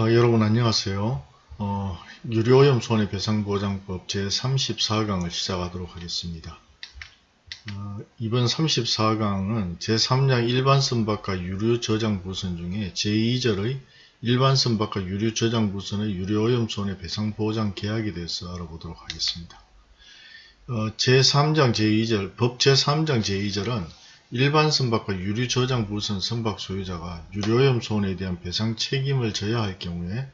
어, 여러분 안녕하세요. 어, 유료오염 손해배상보장법 제34강을 시작하도록 하겠습니다. 어, 이번 34강은 제3장 일반선박과 유료저장부선 중에 제2절의 일반선박과 유료저장부선의 유료오염 손해배상보장 계약에 대해서 알아보도록 하겠습니다. 어, 제3장 제2절, 법 제3장 제2절은 일반 선박과 유류 저장 부선 선박 소유자가 유료오염 손해에 대한 배상 책임을 져야 할 경우에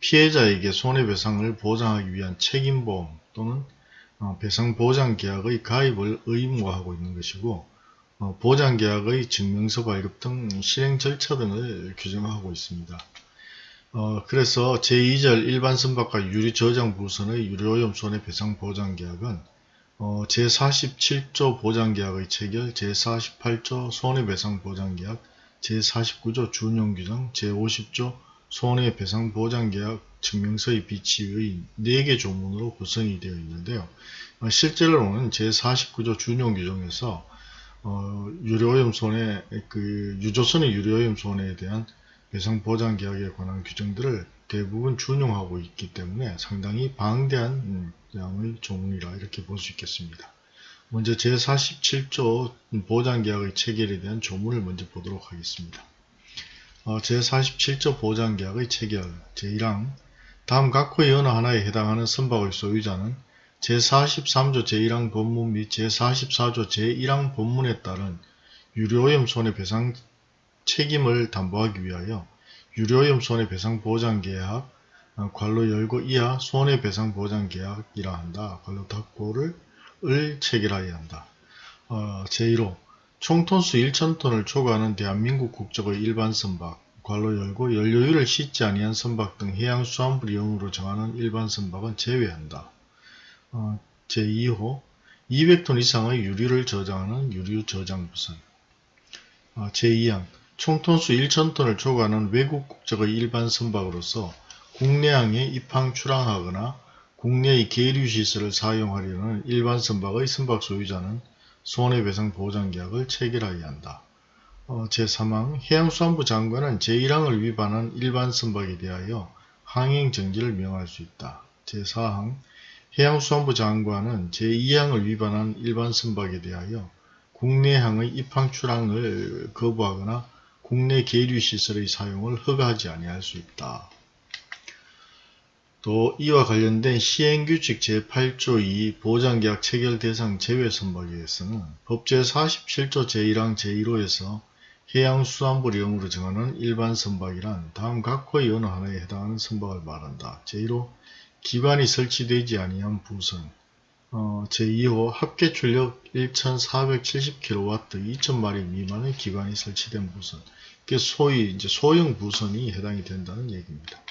피해자에게 손해배상을 보장하기 위한 책임보험 또는 어, 배상보장계약의 가입을 의무화하고 있는 것이고 어, 보장계약의 증명서 발급 등 실행 절차 등을 규정하고 있습니다. 어, 그래서 제2절 일반 선박과 유류 저장 부선의 유료오염 손해배상 보장계약은 어, 제47조 보장계약의 체결, 제48조 손해배상 보장계약, 제49조 준용규정, 제50조 손해배상보장계약 증명서의 비치의 4개 조문으로 구성이 되어 있는데요. 어, 실제로는 제49조 준용규정에서 어, 유료오염 손해, 그 유조선의 유료오염 손해에 대한 배상보장계약에 관한 규정들을 대부분 준용하고 있기 때문에 상당히 방대한 양의 조문이라 이렇게 볼 수 있겠습니다. 먼저 제47조 보장계약의 체결에 대한 조문을 먼저 보도록 하겠습니다. 어, 제47조 보장계약의 체결 제1항 다음 각호의 어느 하나에 해당하는 선박의 소유자는 제43조 제1항 본문 및 제44조 제1항 본문에 따른 유료오염 손해배상 책임을 담보하기 위하여 유료오염 손해배상보장계약 어, 괄로 열고 이하 손해배상보장계약이라 한다. 괄로 닫고를 을 체결하여야 한다. 어, 제1호 총톤수 1천톤을 초과하는 대한민국 국적의 일반 선박 괄로 열고 연료율을 씻지 아니한 선박 등 해양수산물 이용으로 정하는 일반 선박은 제외한다. 어, 제2호 200톤 이상의 유류를 저장하는 유류 저장부선 어, 제2항 총톤수 1천톤을 초과하는 외국 국적의 일반 선박으로서 국내항에 입항 출항하거나 국내의 계류시설을 사용하려는 일반 선박의 선박 소유자는 손해배상 보장계약을 체결하여야 한다. 어, 제3항 해양수산부 장관은 제1항을 위반한 일반 선박에 대하여 항행정지를 명할 수 있다. 제4항 해양수산부 장관은 제2항을 위반한 일반 선박에 대하여 국내항의 입항 출항을 거부하거나 국내 계류시설의 사용을 허가하지 아니할 수 있다. 또 이와 관련된 시행규칙 제8조 2 보장계약 체결 대상 제외 선박에 대해서는 법제 47조 제1항 제1호에서 해양수산부령으로 정하는 일반 선박이란 다음 각호의 어느 하나에 해당하는 선박을 말한다. 제1호 기관이 설치되지 아니한 부선 어, 제2호 합계 출력 1470kW 2000마리 미만의 기관이 설치된 부선 그 소위 이제 소형 부선이 해당이 된다는 얘기입니다.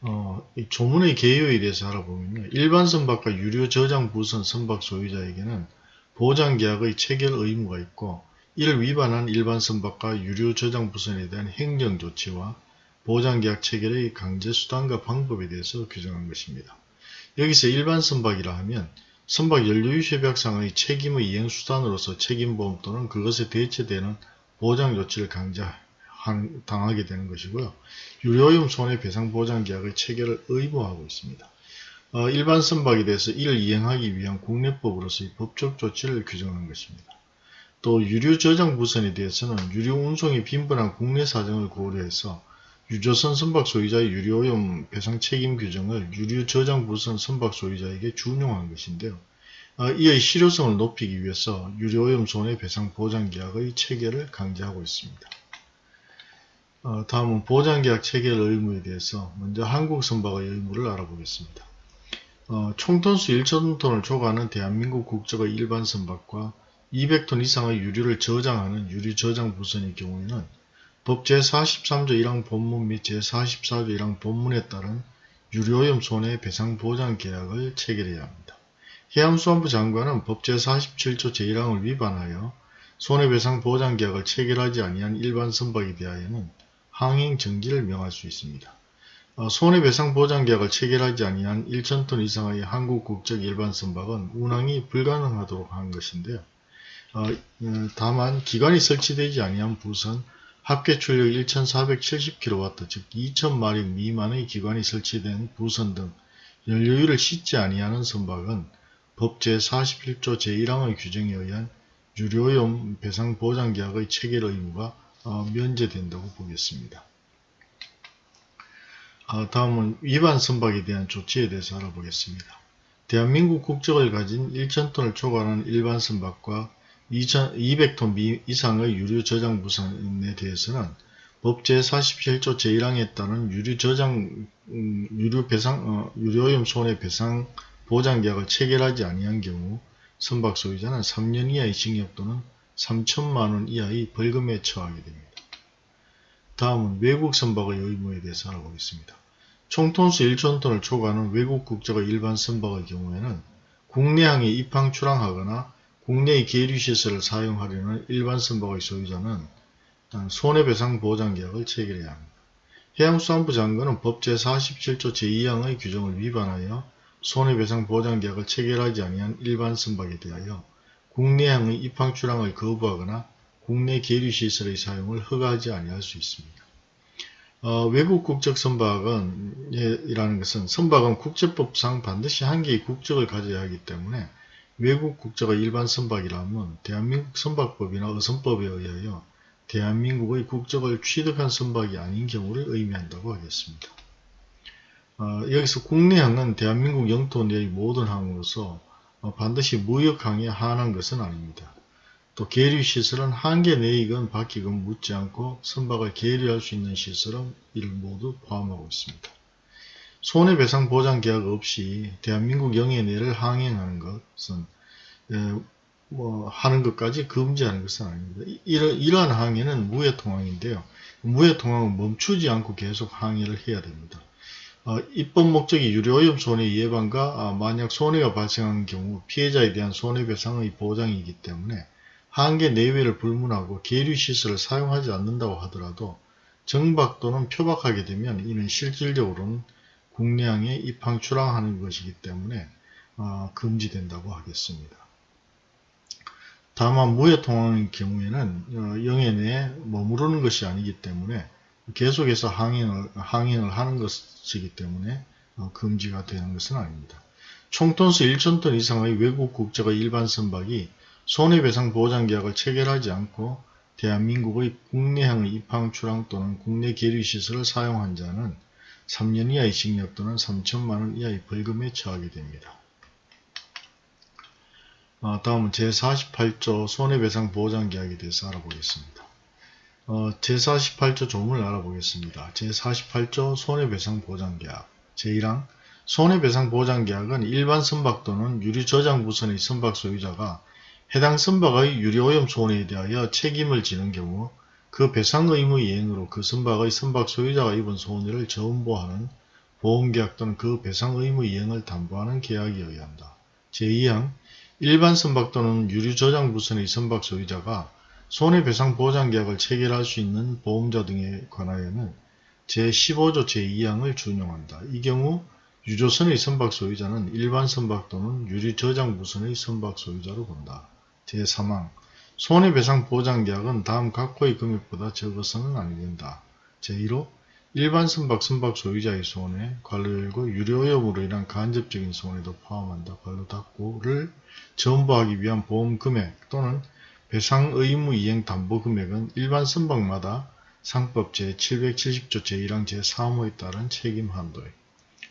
어, 이 조문의 개요에 대해서 알아보면 일반 선박과 유료 저장 부선 선박 소유자에게는 보장 계약의 체결 의무가 있고 이를 위반한 일반 선박과 유료 저장 부선에 대한 행정 조치와 보장 계약 체결의 강제 수단과 방법에 대해서 규정한 것입니다. 여기서 일반 선박이라 하면 선박 연료유협약상의 책임의 이행 수단으로서 책임보험 또는 그것에 대체되는 보장 조치를 강제 당하게 되는 것이고요. 유료오염 손해배상 보장 계약의 체결을 의무하고 있습니다. 어, 일반 선박에 대해서 이를 이행하기 위한 국내법으로서의 법적 조치를 규정한 것입니다. 또 유류 저장 부선에 대해서는 유류 운송이 빈번한 국내 사정을 고려해서 유조선 선박 소유자의 유료오염 배상 책임 규정을 유류 저장 부선 선박 소유자에게 준용한 것인데요. 어, 이의 실효성을 높이기 위해서 유료오염 손해배상 보장계약의 체결을 강제하고 있습니다. 어, 다음은 보장계약 체결 의무에 대해서 먼저 한국선박의 의무를 알아보겠습니다. 어, 총톤수 1천톤을 초과하는 대한민국 국적의 일반 선박과 200톤 이상의 유류를 저장하는 유류저장부선의 경우에는 법 제43조 1항 본문 및 제44조 1항 본문에 따른 유료오염 손해배상 보장계약을 체결해야 합니다. 해양수산부 장관은 법 제 47조 제1항을 위반하여 손해배상 보장계약을 체결하지 아니한 일반 선박에 대하여는 항행 정지를 명할 수 있습니다. 어, 손해배상 보장계약을 체결하지 아니한 1천톤 이상의 한국 국적 일반 선박은 운항이 불가능하도록 한 것인데요. 어, 어, 다만 기관이 설치되지 아니한 부선, 합계 출력 1470kW 즉 2000마력 미만의 기관이 설치된 부선 등 연료율을 씻지 아니하는 선박은 법 제 41조 제1항의 규정에 의한 유료오염 배상 보장 계약의 체결 의무가 어, 면제된다고 보겠습니다. 어, 다음은 위반 선박에 대한 조치에 대해서 알아보겠습니다. 대한민국 국적을 가진 1,000톤을 초과하는 일반 선박과 200톤 이상의 유류 저장 부산에 대해서는 법 제 47조 제1항에 따른 유류 저장 음, 유류 배상 어, 유료오염 손해 배상 보장 계약을 체결하지 아니한 경우 선박 소유자는 3년 이하의 징역 또는 3천만 원 이하의 벌금에 처하게 됩니다. 다음은 외국 선박의 의무에 대해서 알아보겠습니다. 총톤수 1촌톤을 초과하는 외국 국적의 일반 선박의 경우에는 국내항에 입항 출항하거나 국내의 계류시설을 사용하려는 일반 선박의 소유자는 손해배상 보장계약을 체결해야 합니다. 해양수산부 장관은 법 제47조 제2항의 규정을 위반하여 손해배상 보장계약을 체결하지 아니한 일반 선박에 대하여 국내항의 입항 출항을 거부하거나 국내 계류시설의 사용을 허가하지 아니할 수 있습니다. 어, 외국 국적 선박은 예, 이라는 것은 선박은 국제법상 반드시 한 개의 국적을 가져야 하기 때문에 외국 국적의 일반 선박이라면 대한민국 선박법이나 어선법에 의하여 대한민국의 국적을 취득한 선박이 아닌 경우를 의미한다고 하겠습니다. 어, 여기서 국내항은 대한민국 영토 내의 모든 항으로서 어, 반드시 무역항에 한한 것은 아닙니다. 또 계류시설은 한계 내이건 밖이건 묻지 않고 선박을 계류할 수 있는 시설은 이를 모두 포함하고 있습니다. 손해배상 보장 계약 없이 대한민국 영해 내를 항행하는 것은 에, 뭐 하는 것까지 금지하는 것은 아닙니다. 이러, 이러한 항해는 무해통항인데요. 무해통항은 멈추지 않고 계속 항해를 해야 됩니다. 어, 입법 목적이 유료오염 손해 예방과 아, 만약 손해가 발생하는 경우 피해자에 대한 손해배상의 보장이기 때문에 한계 내외를 불문하고 계류시설을 사용하지 않는다고 하더라도 정박 또는 표박하게 되면 이는 실질적으로는 국내항에 입항 출항하는 것이기 때문에 어, 금지된다고 하겠습니다. 다만 무해통항의 경우에는 어, 영해 내에 머무르는 것이 아니기 때문에 계속해서 항행을, 항행을 하는 것이기 때문에 어, 금지가 되는 것은 아닙니다. 총톤수 1천톤 이상의 외국 국적의 일반 선박이 손해배상 보장계약을 체결하지 않고 대한민국의 국내항의 입항, 출항 또는 국내 계류시설을 사용한 자는 3년 이하의 징역 또는 3천만원 이하의 벌금에 처하게 됩니다. 어, 다음은 제48조 손해배상 보장계약에 대해서 알아보겠습니다. 어, 제48조 조문을 알아보겠습니다. 제48조 손해배상보장계약 제1항 손해배상보장계약은 일반 선박 또는 유류저장부선의 선박 소유자가 해당 선박의 유류오염 손해에 대하여 책임을 지는 경우 그 배상 의무 이행으로 그 선박의 선박 소유자가 입은 손해를 전보하는 보험계약 또는 그 배상 의무 이행을 담보하는 계약에 의한다. 제2항 일반 선박 또는 유류저장부선의 선박 소유자가 손해배상 보장계약을 체결할 수 있는 보험자 등에 관하여는 제15조 제2항을 준용한다. 이 경우 유조선의 선박 소유자는 일반 선박 또는 유리저장부선의 선박 소유자로 본다. 제3항 손해배상 보장계약은 다음 각호의 금액보다 적어서는 아니 된다. 제1호 일반 선박 선박 소유자의 손해, 관로 열고 유료오염으로 인한 간접적인 손해도 포함한다. 관로 닫고를 전부하기 위한 보험 금액 또는 배상 의무 이행 담보 금액은 일반 선박마다 상법 제770조 제1항 제3호에 따른 책임 한도에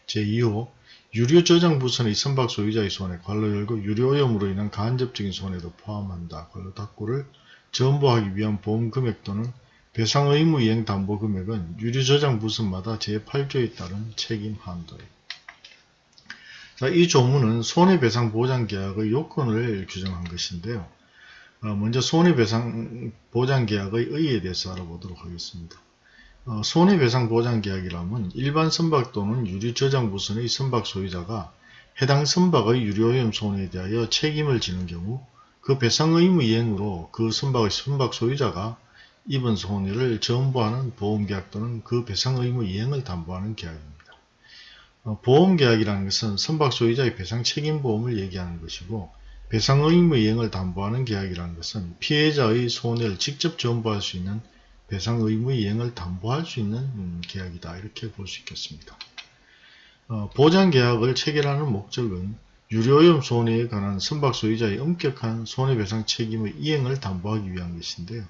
제2호 유료 저장 부선의 선박 소유자의 손해, 관로 열고 유료 오염으로 인한 간접적인 손해도 포함한다. 관로 닫고를 전부하기 위한 보험 금액 또는 배상 의무 이행 담보 금액은 유료 저장 부선마다 제8조에 따른 책임 한도에 자, 이 조문은 손해배상 보장 계약의 요건을 규정한 것인데요. 어, 먼저 손해배상 보장계약의 의의에 대해서 알아보도록 하겠습니다. 어, 손해배상 보장계약이라면 일반 선박 또는 유류저장부선의 선박 소유자가 해당 선박의 유료오염 손해에 대하여 책임을 지는 경우 그 배상 의무 이행으로 그 선박의 선박 소유자가 입은 손해를 전부하는 보험계약 또는 그 배상 의무 이행을 담보하는 계약입니다. 어, 보험계약이라는 것은 선박 소유자의 배상 책임 보험을 얘기하는 것이고 배상 의무 이행을 담보하는 계약이라는 것은 피해자의 손해를 직접 전부할 수 있는 배상 의무의 이행을 담보할 수 있는 음, 계약이다. 이렇게 볼 수 있겠습니다. 어, 보장 계약을 체결하는 목적은 유료오염 손해에 관한 선박 소유자의 엄격한 손해배상 책임의 이행을 담보하기 위한 것인데요.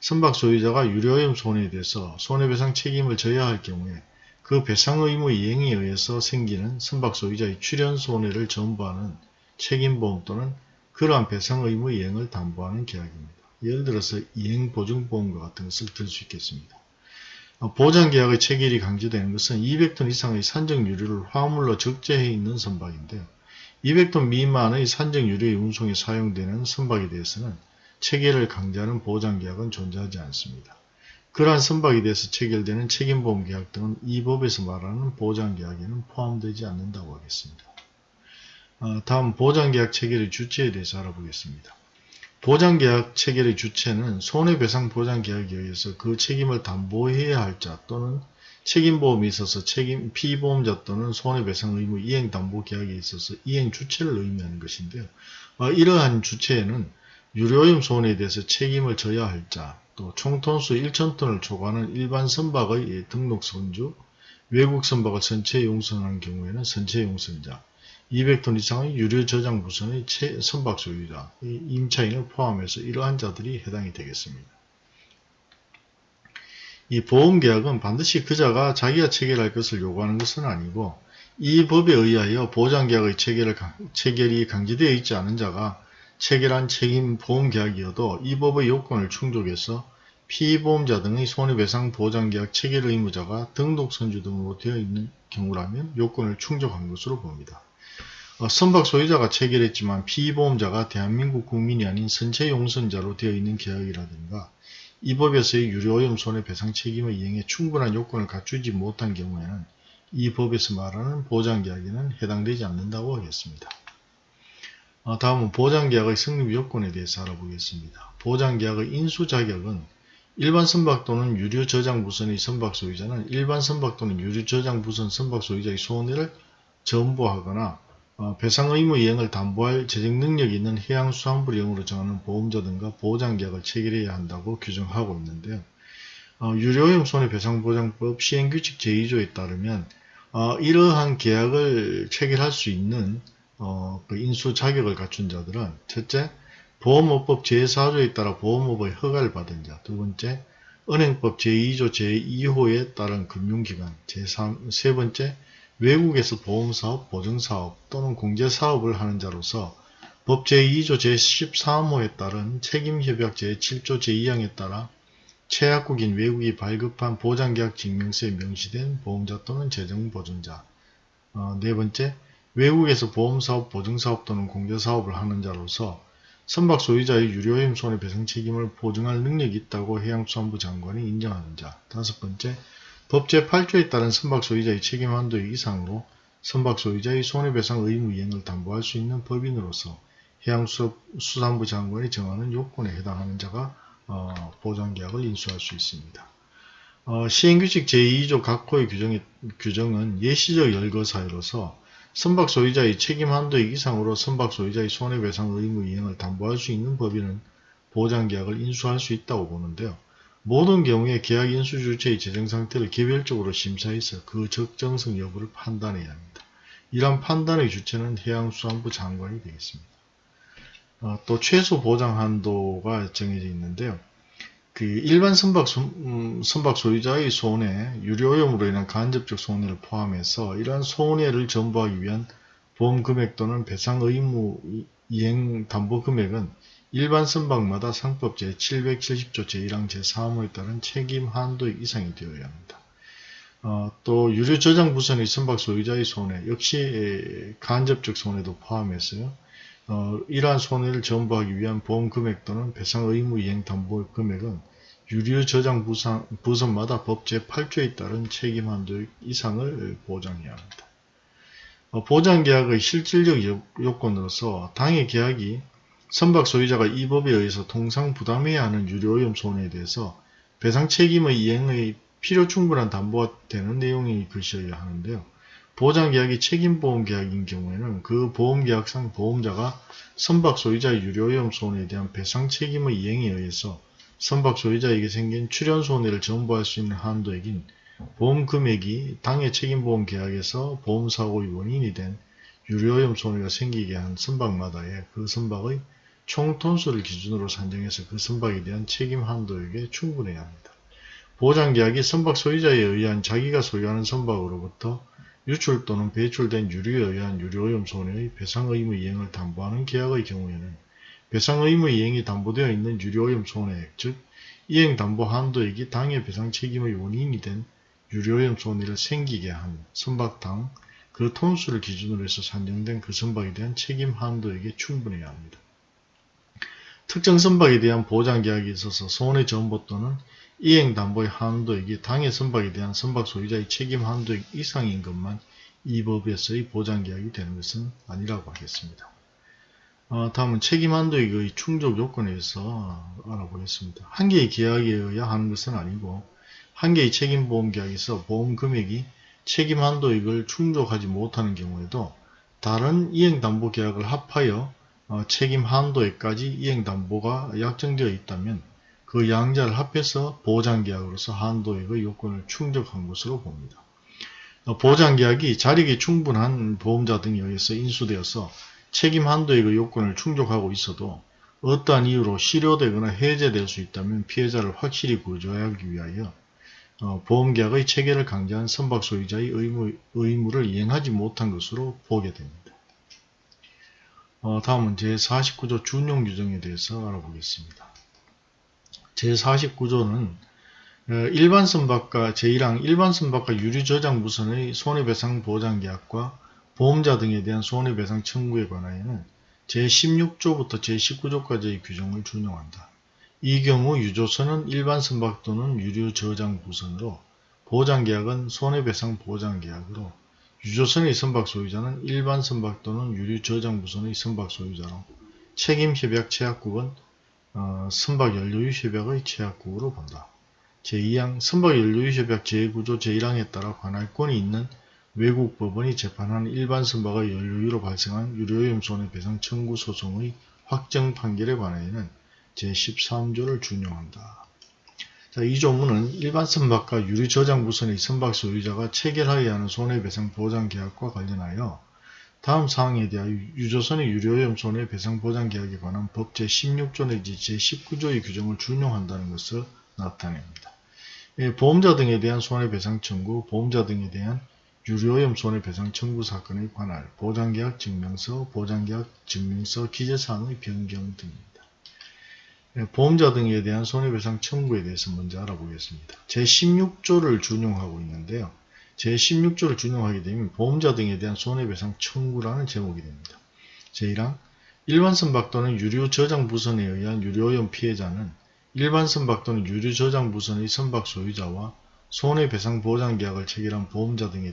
선박 소유자가 유료오염 손해에 대해서 손해배상 책임을 져야 할 경우에 그 배상 의무 이행에 의해서 생기는 선박 소유자의 출연 손해를 전부하는 책임보험 또는 그러한 배상 의무 이행을 담보하는 계약입니다. 예를 들어서 이행보증보험과 같은 것을 들 수 있겠습니다. 어, 보장계약의 체결이 강제되는 것은 200톤 이상의 산적 유류를 화물로 적재해 있는 선박인데요. 200톤 미만의 산적 유류의 운송에 사용되는 선박에 대해서는 체결을 강제하는 보장계약은 존재하지 않습니다. 그러한 선박에 대해서 체결되는 책임보험계약 등은 이 법에서 말하는 보장계약에는 포함되지 않는다고 하겠습니다. 어, 다음 보장계약 체결의 주체에 대해서 알아보겠습니다. 보장계약 체결의 주체는 손해배상 보장계약에 의해서 그 책임을 담보해야 할 자 또는 책임보험에 있어서 책임 피보험자 또는 손해배상 의무 이행담보계약에 있어서 이행 주체를 의미하는 것인데요. 어, 이러한 주체에는 유료오염 손해에 대해서 책임을 져야 할 자, 또 총톤수 1,000톤을 초과하는 일반 선박의 등록 선주, 외국 선박을 선체 용선한 경우에는 선체 용선자, 200톤 이상의 유료 저장 부선의 선박 소유자, 임차인을 포함해서 이러한 자들이 해당이 되겠습니다. 이 보험계약은 반드시 그자가 자기가 체결할 것을 요구하는 것은 아니고 이 법에 의하여 보장계약의 체결을, 체결이 강제되어 있지 않은 자가 체결한 책임 보험계약이어도 이 법의 요건을 충족해서 피보험자 등의 손해배상 보장계약 체결 의무자가 등록선주 등으로 되어 있는 경우라면 요건을 충족한 것으로 봅니다. 어, 선박 소유자가 체결했지만 피보험자가 대한민국 국민이 아닌 선체 용선자로 되어 있는 계약이라든가 이 법에서의 유료오염 손해배상 책임의 이행에 충분한 요건을 갖추지 못한 경우에는 이 법에서 말하는 보장계약에는 해당되지 않는다고 하겠습니다. 어, 다음은 보장계약의 성립 요건에 대해서 알아보겠습니다. 보장계약의 인수자격은 일반 선박 또는 유료 저장 부선의 선박 소유자는 일반 선박 또는 유료 저장 부선 선박 소유자의 손해를 전부하거나 어, 배상 의무 이행을 담보할 재정 능력이 있는 해양수산부령으로 정하는 보험자 등과 보장계약을 체결해야 한다고 규정하고 있는데요. 어, 유료오염 손해배상보장법 시행규칙 제2조에 따르면 어, 이러한 계약을 체결할 수 있는 어, 그 인수 자격을 갖춘 자들은 첫째, 보험업법 제4조에 따라 보험업의 허가를 받은 자, 두 번째, 은행법 제2조 제2호에 따른 금융기관, 제3, 세 번째, 외국에서 보험사업, 보증사업 또는 공제사업을 하는 자로서 법 제2조 제13호에 따른 책임협약 제7조 제2항에 따라 최약국인 외국이 발급한 보장계약 증명서에 명시된 보험자 또는 재정보증자. 어, 네 번째, 외국에서 보험사업, 보증사업 또는 공제사업을 하는 자로서 선박 소유자의 유료임 손해배상 책임을 보증할 능력이 있다고 해양수산부 장관이 인정하는 자. 다섯 번째, 법 제 8조에 따른 선박 소유자의 책임 한도 이상으로 선박 소유자의 손해배상 의무 이행을 담보할 수 있는 법인으로서 해양수산부 장관이 정하는 요건에 해당하는 자가 어, 보장계약을 인수할 수 있습니다. 어, 시행규칙 제2조 각호의 규정의, 규정은 예시적 열거 사유로서 선박 소유자의 책임 한도 이상으로 선박 소유자의 손해배상 의무 이행을 담보할 수 있는 법인은 보장계약을 인수할 수 있다고 보는데요. 모든 경우에 계약 인수 주체의 재정 상태를 개별적으로 심사해서 그 적정성 여부를 판단해야 합니다. 이러한 판단의 주체는 해양수산부 장관이 되겠습니다. 어, 또 최소 보장 한도가 정해져 있는데요. 그 일반 선박, 음, 선박 소유자의 손해, 유료오염으로 인한 간접적 손해를 포함해서 이러한 손해를 전부하기 위한 보험 금액 또는 배상 의무 이행 담보 금액은 일반 선박마다 상법 제770조 제1항 제3호에 따른 책임 한도 이상이 되어야 합니다. 어, 또 유료 저장 부선의 선박 소유자의 손해 역시 간접적 손해도 포함해서요. 어, 이러한 손해를 전부하기 위한 보험 금액 또는 배상 의무 이행 담보 금액은 유료 저장 부선, 부선마다 법 제8조에 따른 책임 한도 이상을 보장해야 합니다. 어, 보장계약의 실질적 요건으로서 당해 계약이 선박 소유자가 이 법에 의해서 통상 부담해야 하는 유료오염 손해에 대해서 배상 책임의 이행의 필요 충분한 담보가 되는 내용이 글씨여야 하는데요. 보장계약이 책임보험계약인 경우에는 그 보험계약상 보험자가 선박 소유자의 유료오염 손해에 대한 배상 책임의 이행에 의해서 선박 소유자에게 생긴 출연 손해를 전부할 수 있는 한도액인 보험 금액이 당해 책임보험 계약에서 보험사고의 원인이 된 유료오염 손해가 생기게 한 선박마다의 그 선박의 총 톤수를 기준으로 산정해서 그 선박에 대한 책임 한도액에 충분해야 합니다. 보장계약이 선박 소유자에 의한 자기가 소유하는 선박으로부터 유출 또는 배출된 유류에 의한 유료오염 손해의 배상 의무 이행을 담보하는 계약의 경우에는 배상 의무 이행이 담보되어 있는 유료오염 손해액, 즉 이행 담보 한도액이 당해 배상 책임의 원인이 된 유료오염 손해를 생기게 한 선박당 그 톤수를 기준으로 해서 산정된 그 선박에 대한 책임 한도액에 충분해야 합니다. 특정 선박에 대한 보장계약에 있어서 손해 전보 또는 이행담보의 한도액이 당해 선박에 대한 선박 소유자의 책임 한도액 이상인 것만 이 법에서의 보장계약이 되는 것은 아니라고 하겠습니다. 어, 다음은 책임 한도액의 충족 요건에 대해서 알아보겠습니다. 한 개의 계약에 의해 하는 것은 아니고 한 개의 책임보험계약에서 보험금액이 책임 한도액을 충족하지 못하는 경우에도 다른 이행담보계약을 합하여 어, 책임 한도액까지 이행담보가 약정되어 있다면 그 양자를 합해서 보장계약으로서 한도액의 요건을 충족한 것으로 봅니다. 어, 보장계약이 자력이 충분한 보험자 등에 의해서 인수되어서 책임 한도액의 요건을 충족하고 있어도 어떠한 이유로 실효되거나 해제될 수 있다면 피해자를 확실히 구조하기 위하여 어, 보험계약의 체계를 강제한 선박 소유자의 의무, 의무를 이행하지 못한 것으로 보게 됩니다. 어, 다음은 제49조 준용 규정에 대해서 알아보겠습니다. 제49조는 어, 일반 선박과 제1항 일반 선박과 유류 저장 무선의 손해배상 보장 계약과 보험자 등에 대한 손해배상 청구에 관하여는 제16조부터 제19조까지의 규정을 준용한다. 이 경우 유조선은 일반 선박 또는 유류 저장 무선으로 보장계약은 손해배상 보장계약으로 유조선의 선박 소유자는 일반 선박 또는 유류 저장 무선의 선박 소유자로 책임협약 체약국은 어, 선박 연료유 협약의 체약국으로 본다. 제2항 선박 연료유 협약 제9조 제1항에 따라 관할권이 있는 외국 법원이 재판한 일반 선박의 연료유로 발생한 유료오염 손해배상 청구 소송의 확정 판결에 관하여는 제13조를 준용한다. 자, 이 조문은 일반 선박과 유리 저장 무선의 선박 소유자가 체결하여야 하는 손해배상 보장 계약과 관련하여 다음 사항에 대하여 유조선의 유료오염 손해배상 보장 계약에 관한 법 제16조 내지 제19조의 규정을 준용한다는 것을 나타냅니다. 예, 보험자 등에 대한 손해배상 청구, 보험자 등에 대한 유료오염 손해배상 청구 사건에 관할 보장계약 증명서, 보장계약 증명서 기재사항의 변경 등입니다. 예, 보험자 등에 대한 손해배상 청구에 대해서 먼저 알아보겠습니다. 제16조를 준용하고 있는데요. 제16조를 준용하게 되면 보험자 등에 대한 손해배상 청구라는 제목이 됩니다. 제1항 일반 선박 또는 유류 저장 부선에 의한 유료오염 피해자는 일반 선박 또는 유류 저장 부선의 선박 소유자와 손해배상 보장 계약을 체결한 보험자 등에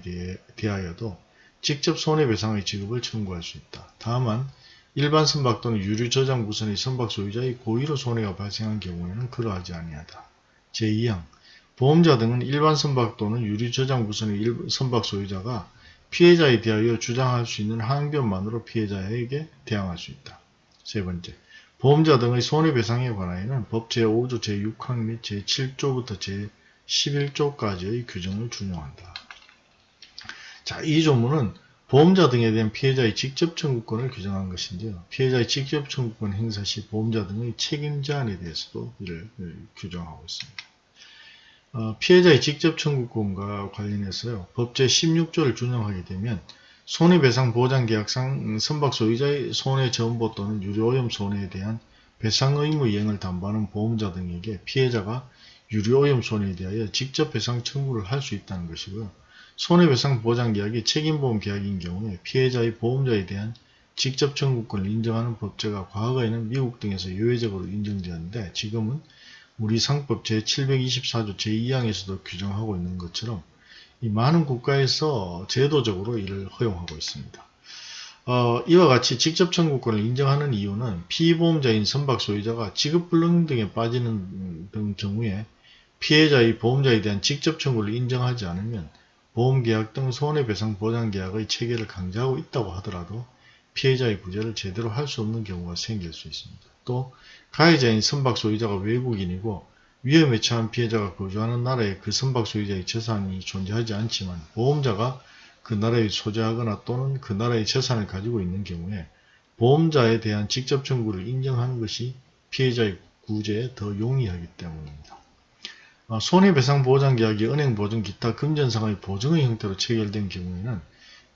대하여도 직접 손해배상의 지급을 청구할 수 있다. 다만 일반 선박 또는 유류 저장 부선의 선박 소유자의 고의로 손해가 발생한 경우에는 그러하지 아니하다. 제2항 보험자 등은 일반 선박 또는 유류 저장 부선의 선박 소유자가 피해자에 대하여 주장할 수 있는 항변만으로 피해자에게 대항할 수 있다. 세 번째, 보험자 등의 손해배상에 관하여는 법 제5조 제6항 및 제7조부터 제11조까지의 규정을 준용한다. 자, 이 조문은 보험자 등에 대한 피해자의 직접 청구권을 규정한 것인데요. 피해자의 직접 청구권 행사 시 보험자 등의 책임 자한에 대해서도 이를 규정하고 있습니다. 어, 피해자의 직접 청구권과 관련해서요. 법 제 16조를 준용하게 되면 손해배상 보장계약상 선박 소유자의 손해 전보 또는 유료오염 손해에 대한 배상 의무 이행을 담보하는 보험자 등에게 피해자가 유료오염 손해에 대하여 직접 배상 청구를 할 수 있다는 것이고요. 손해배상 보장계약이 책임보험 계약인 경우에 피해자의 보험자에 대한 직접 청구권을 인정하는 법제가 과거에는 미국 등에서 예외적으로 인정되었는데 지금은 우리 상법 제724조 제2항에서도 규정하고 있는 것처럼 이 많은 국가에서 제도적으로 이를 허용하고 있습니다. 어, 이와 같이 직접 청구권을 인정하는 이유는 피보험자인 선박 소유자가 지급불능 등에 빠지는 등 경우에 피해자의 보험자에 대한 직접 청구를 인정하지 않으면 보험계약 등 손해배상 보장계약의 체계를 강제하고 있다고 하더라도 피해자의 구제를 제대로 할 수 없는 경우가 생길 수 있습니다. 또 가해자인 선박 소유자가 외국인이고 위험에 처한 피해자가 거주하는 나라에 그 선박 소유자의 재산이 존재하지 않지만 보험자가 그 나라에 소재하거나 또는 그 나라의 재산을 가지고 있는 경우에 보험자에 대한 직접 청구를 인정하는 것이 피해자의 구제에 더 용이하기 때문입니다. 어, 손해배상 보장 계약이 은행 보증 기타 금전상의 보증의 형태로 체결된 경우에는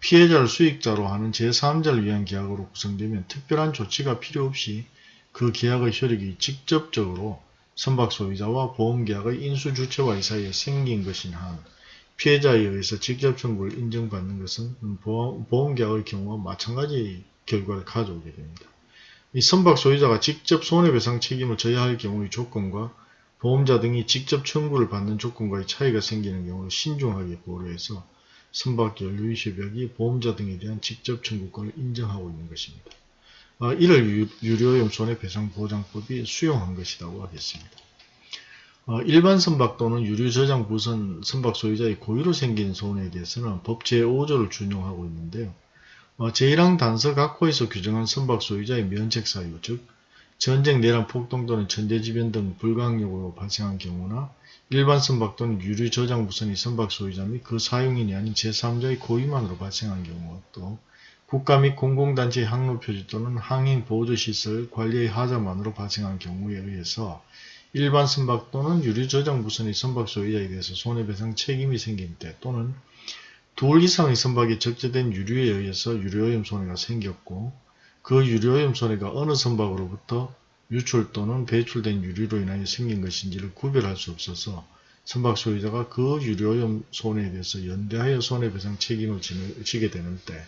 피해자를 수익자로 하는 제3자를 위한 계약으로 구성되면 특별한 조치가 필요 없이 그 계약의 효력이 직접적으로 선박 소유자와 보험계약의 인수주체와의 사이에 생긴 것인 한 피해자에 의해서 직접 청구를 인정받는 것은 보험, 보험계약의 경우와 마찬가지 결과를 가져오게 됩니다. 이 선박 소유자가 직접 손해배상 책임을 져야 할 경우의 조건과 보험자 등이 직접 청구를 받는 조건과의 차이가 생기는 경우를 신중하게 고려해서 선박 연료협약이 보험자 등에 대한 직접 청구권을 인정하고 있는 것입니다. 아, 이를 유료오염 손해배상보장법이 수용한 것이라고 하겠습니다. 어, 일반 선박 또는 유류 저장 부선 선박 소유자의 고의로 생긴 손해에 대해서는 법 제5조를 준용하고 있는데요. 어, 제1항 단서 각호에서 규정한 선박 소유자의 면책 사유, 즉 전쟁, 내란, 폭동 또는 천재지변 등 불가항력으로 발생한 경우나 일반 선박 또는 유류 저장 부선의 선박 소유자 및 그 사용인이 아닌 제3자의 고의만으로 발생한 경우 또 국가 및 공공단체의 항로 표지 또는 항행 보조시설 관리의 하자만으로 발생한 경우에 의해서 일반 선박 또는 유류 저장 부선의 선박 소유자에 대해서 손해배상 책임이 생긴 때 또는 둘 이상의 선박이 적재된 유류에 의해서 유류오염 손해가 생겼고 그 유류오염 손해가 어느 선박으로부터 유출 또는 배출된 유류로 인하여 생긴 것인지를 구별할 수 없어서 선박 소유자가 그 유류오염 손해에 대해서 연대하여 손해배상 책임을 지게 되는 때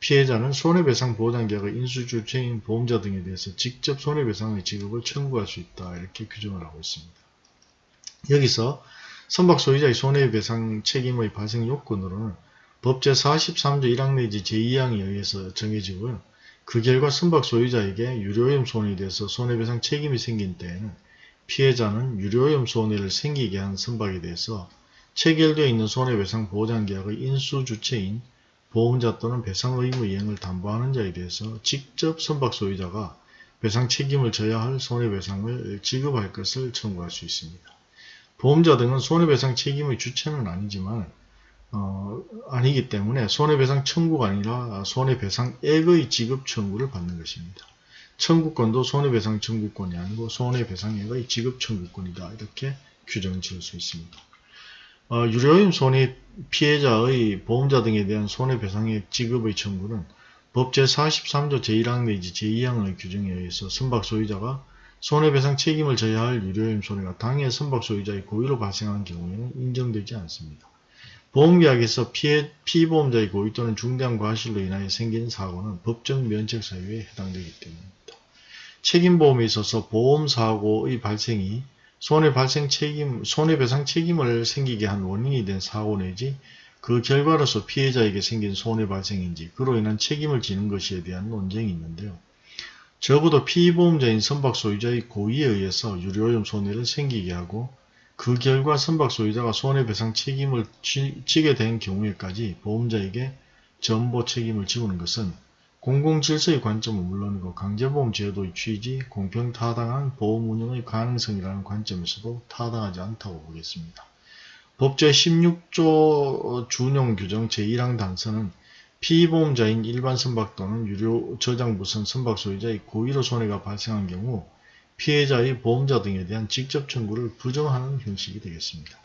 피해자는 손해배상 보장계약의 인수주체인 보험자 등에 대해서 직접 손해배상의 지급을 청구할 수 있다 이렇게 규정을 하고 있습니다. 여기서 선박 소유자의 손해배상 책임의 발생 요건으로는 법 제 43조 1항 내지 제2항에 의해서 정해지고요. 그 결과 선박 소유자에게 유료오염 손해에 대해서 손해배상 책임이 생긴 때에는 피해자는 유료오염 손해를 생기게 한 선박에 대해서 체결되어 있는 손해배상 보장계약의 인수주체인 보험자 또는 배상 의무 이행을 담보하는 자에 대해서 직접 선박 소유자가 배상 책임을 져야 할 손해배상을 지급할 것을 청구할 수 있습니다. 보험자 등은 손해배상 책임의 주체는 아니지만 어, 아니기 때문에 손해배상 청구가 아니라 손해배상액의 지급 청구를 받는 것입니다. 청구권도 손해배상 청구권이 아니고 손해배상액의 지급 청구권이다. 이렇게 규정 지을 수 있습니다. 어, 유료임 손해 피해자의 보험자 등에 대한 손해배상액 지급의 청구는 법 제43조 제1항 내지 제2항의 규정에 의해서 선박 소유자가 손해배상 책임을 져야 할 유료임 손해가 당해 선박 소유자의 고의로 발생한 경우에는 인정되지 않습니다. 보험계약에서 피해, 피보험자의 고의 또는 중대한 과실로 인하여 생긴 사고는 법정 면책 사유에 해당되기 때문입니다. 책임보험에 있어서 보험사고의 발생이 손해 발생 책임, 손해배상 책임을 생기게 한 원인이 된 사고 내지 그 결과로서 피해자에게 생긴 손해 발생인지 그로 인한 책임을 지는 것에 대한 논쟁이 있는데요. 적어도 피보험자인 선박 소유자의 고의에 의해서 유료오염 손해를 생기게 하고 그 결과 선박 소유자가 손해배상 책임을 지, 지게 된 경우에까지 보험자에게 전보 책임을 지우는 것은 공공질서의 관점은 물론이고 강제보험 제도의 취지, 공평타당한 보험 운영의 가능성이라는 관점에서도 타당하지 않다고 보겠습니다. 법 제 16조 준용 규정 제1항 단서는 피보험자인 일반 선박 또는 유료 저장부선 선박 소유자의 고의로 손해가 발생한 경우 피해자의 보험자 등에 대한 직접 청구를 부정하는 형식이 되겠습니다.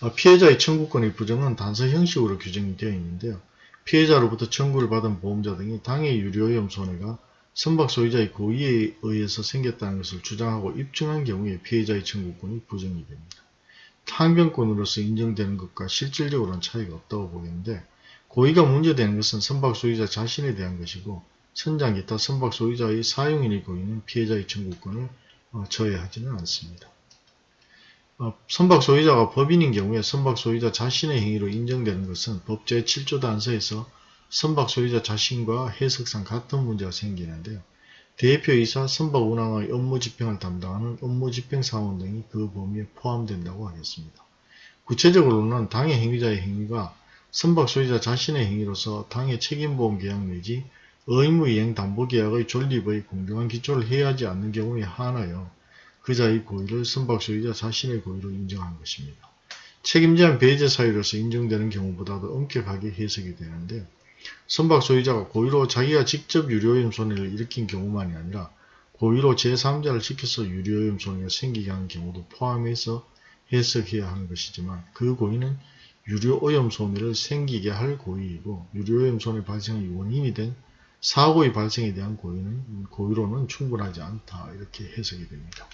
어, 피해자의 청구권의 부정은 단서 형식으로 규정이 되어 있는데요. 피해자로부터 청구를 받은 보험자 등이 당해 유료오염 손해가 선박 소유자의 고의에 의해서 생겼다는 것을 주장하고 입증한 경우에 피해자의 청구권이 부정이 됩니다. 항변권으로서 인정되는 것과 실질적으로는 차이가 없다고 보겠는데 고의가 문제되는 것은 선박 소유자 자신에 대한 것이고 천장 기타 선박 소유자의 사용인의 고의는 피해자의 청구권을 어, 저해하지는 않습니다. 어, 선박 소유자가 법인인 경우에 선박 소유자 자신의 행위로 인정되는 것은 법 제7조 단서에서 선박 소유자 자신과 해석상 같은 문제가 생기는데요. 대표이사 선박 운항의 업무 집행을 담당하는 업무 집행 사원 등이 그 범위에 포함된다고 하겠습니다. 구체적으로는 당해 행위자의 행위가 선박 소유자 자신의 행위로서 당해 책임보험 계약 내지 의무이행 담보계약의 존립의 공정한 기초를 해야하지 않는 경우에 한하여 그자의 고의를 선박 소유자 자신의 고의로 인정한 것입니다. 책임제한 배제 사유로서 인정되는 경우보다도 엄격하게 해석이 되는데 선박 소유자가 고의로 자기가 직접 유료오염 손해를 일으킨 경우만이 아니라 고의로 제3자를 시켜서 유료오염 손해가 생기게 하는 경우도 포함해서 해석해야 하는 것이지만 그 고의는 유료오염 손해를 생기게 할 고의이고 유료오염 손해 발생의 원인이 된 사고의 발생에 대한 고의는 고의로는 충분하지 않다 이렇게 해석이 됩니다.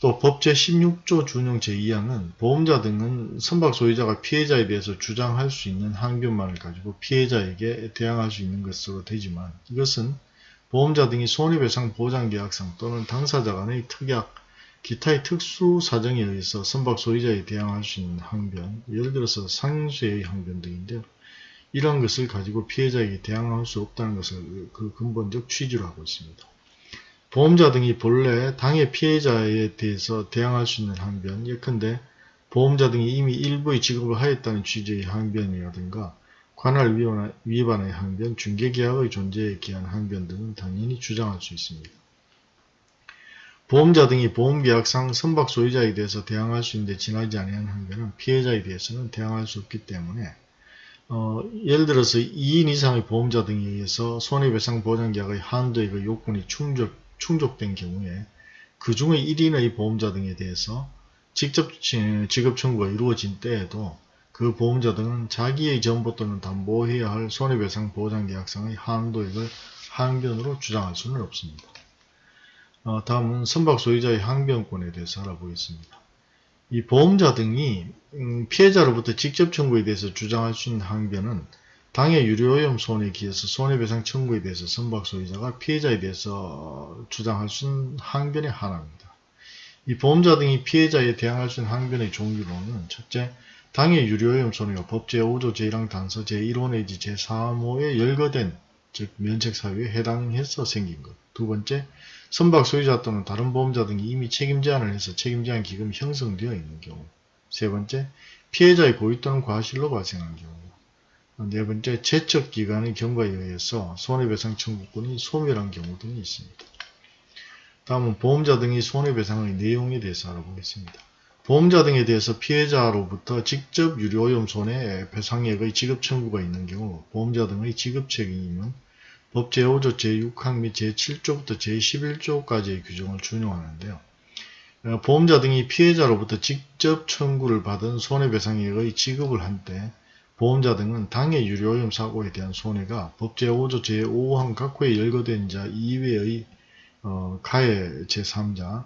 또 법 제 16조 준용 제2항은 보험자 등은 선박 소유자가 피해자에 대해서 주장할 수 있는 항변만을 가지고 피해자에게 대항할 수 있는 것으로 되지만 이것은 보험자 등이 손해배상 보장계약상 또는 당사자 간의 특약, 기타의 특수 사정에 의해서 선박 소유자에 대항할 수 있는 항변, 예를 들어서 상수의 항변 등인데요. 이러한 것을 가지고 피해자에게 대항할 수 없다는 것을 그 근본적 취지로 하고 있습니다. 보험자 등이 본래 당해 피해자에 대해서 대항할 수 있는 항변, 예컨대 보험자 등이 이미 일부의 지급을 하였다는 취지의 항변이라든가 관할 위반의 항변, 중개계약의 존재에 기한 항변 등은 당연히 주장할 수 있습니다. 보험자 등이 보험계약상 선박 소유자에 대해서 대항할 수 있는데 지나지 아니한 항변은 피해자에 대해서는 대항할 수 없기 때문에 어, 예를 들어서 2인 이상의 보험자 등에 의해서 손해배상 보장계약의 한도액의 그 요건이 충족, 충족된 경우에 그 중에 1인의 보험자 등에 대해서 직접 지급 청구가 이루어진 때에도 그 보험자 등은 자기의 전보 또는 담보해야 할 손해배상 보장계약상의 한도액을 항변으로 주장할 수는 없습니다. 어, 다음은 선박 소유자의 항변권에 대해서 알아보겠습니다. 이 보험자 등이 음, 피해자로부터 직접 청구에 대해서 주장할 수 있는 항변은 당해 유료오염 손해에 기해서 손해배상 청구에 대해서 선박 소유자가 피해자에 대해서 주장할 수 있는 항변의 하나입니다. 이 보험자 등이 피해자에 대항할 수 있는 항변의 종류로는 첫째, 당해 유료오염 손해가 법 제 5조 제1항 단서 제1호 내지 제3호에 열거된 즉 면책사유에 해당해서 생긴 것. 두 번째, 선박 소유자 또는 다른 보험자 등이 이미 책임 제한을 해서 책임 제한 기금이 형성되어 있는 경우. 세 번째, 피해자의 고의 또는 과실로 발생한 경우. 네 번째, 제척기관의 경과에 의해서 손해배상 청구권이 소멸한 경우 등이 있습니다. 다음은 보험자 등이 손해배상의 내용에 대해서 알아보겠습니다. 보험자 등에 대해서 피해자로부터 직접 유료오염 손해 배상액의 지급 청구가 있는 경우 보험자 등의 지급 책임은 법 제5조 제6항 및 제7조부터 제11조까지의 규정을 준용하는데요. 어, 보험자 등이 피해자로부터 직접 청구를 받은 손해배상액의 지급을 한 때 보험자 등은 당해 유료오염 사고에 대한 손해가 법 제5조 제5항 각호에 열거된 자 이외의 어, 가해 제3자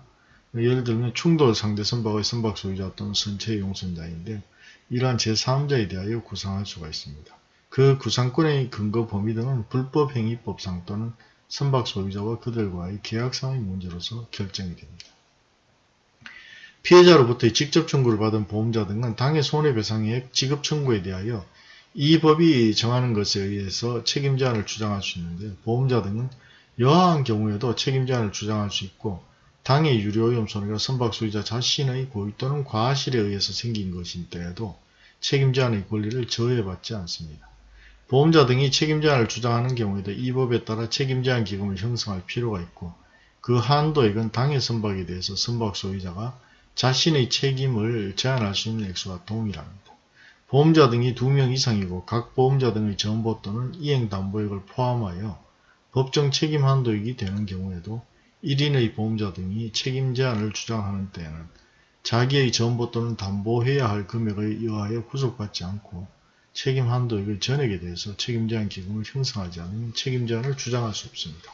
예를 들면 충돌 상대 선박의 선박 소유자 또는 선체 용선자인데 이러한 제3자에 대하여 구상할 수가 있습니다. 그 구상권의 근거 범위 등은 불법행위법상 또는 선박 소유자와 그들과의 계약상의 문제로서 결정이 됩니다. 피해자로부터 직접 청구를 받은 보험자 등은 당해 손해배상액 지급 청구에 대하여 이 법이 정하는 것에 의해서 책임 제한을 주장할 수 있는데 보험자 등은 여하한 경우에도 책임 제한을 주장할 수 있고 당해 유료오염 손해가 선박 소유자 자신의 고의 또는 과실에 의해서 생긴 것인 때에도 책임 제한의 권리를 저해받지 않습니다. 보험자 등이 책임제한을 주장하는 경우에도 이 법에 따라 책임제한 기금을 형성할 필요가 있고 그 한도액은 당해 선박에 대해서 선박 소유자가 자신의 책임을 제한할 수 있는 액수와 동일합니다. 보험자 등이 2명 이상이고 각 보험자 등의 전보 또는 이행담보액을 포함하여 법정 책임 한도액이 되는 경우에도 1인의 보험자 등이 책임 제한을 주장하는 때에는 자기의 전보 또는 담보해야 할 금액에 의하여 구속받지 않고 책임 한도액의 전액에 대해서 책임제한 기금을 형성하지 않으면 책임제한을 주장할 수 없습니다.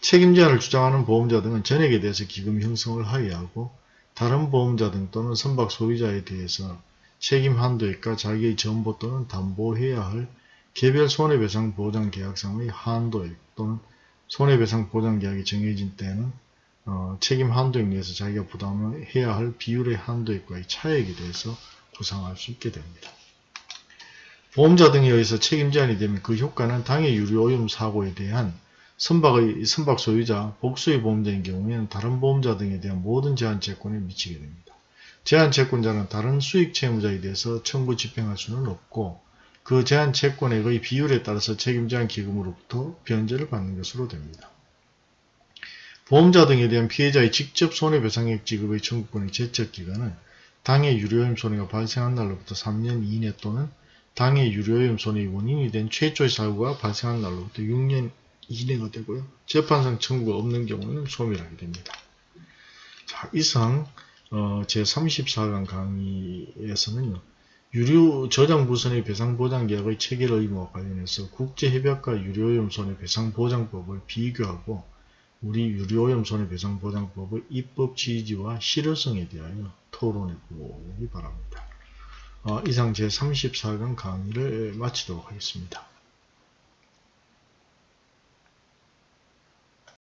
책임제한을 주장하는 보험자 등은 전액에 대해서 기금 형성을 하여하고 다른 보험자 등 또는 선박 소유자에 대해서 책임 한도액과 자기의 전보 또는 담보해야 할 개별 손해배상 보장 계약상의 한도액 또는 손해배상 보장 계약이 정해진 때는 어, 책임 한도액 내에서 자기가 부담해야 을할 비율의 한도액과의 차액에 대해서 구상할 수 있게 됩니다. 보험자 등에 의해서 책임 제한이 되면 그 효과는 당해 유료오염 사고에 대한 선박의 선박 소유자, 복수의 보험자인 경우에는 다른 보험자 등에 대한 모든 제한 채권에 미치게 됩니다. 제한 채권자는 다른 수익 채무자에 대해서 청구 집행할 수는 없고 그 제한 채권액의 비율에 따라서 책임 제한 기금으로부터 변제를 받는 것으로 됩니다. 보험자 등에 대한 피해자의 직접 손해배상액 지급의 청구권의 제척 기간은 당해 유료염 손해가 발생한 날로부터 3년 이내 또는 당해 유료염 손해의 원인이 된 최초의 사고가 발생한 날로부터 6년 이내가 되고요. 재판상 청구가 없는 경우는 소멸하게 됩니다. 자, 이상 어, 제34강 강의에서는요. 유료 저장부선의 배상보장계약의 체결 의무와 관련해서 국제협약과 유료오염 손해배상보장법을 비교하고 우리 유료오염 손해배상보장법의 입법 취지와 실효성에 대하여 토론해 보기 바랍니다. 어, 이상 제34강 강의를 마치도록 하겠습니다.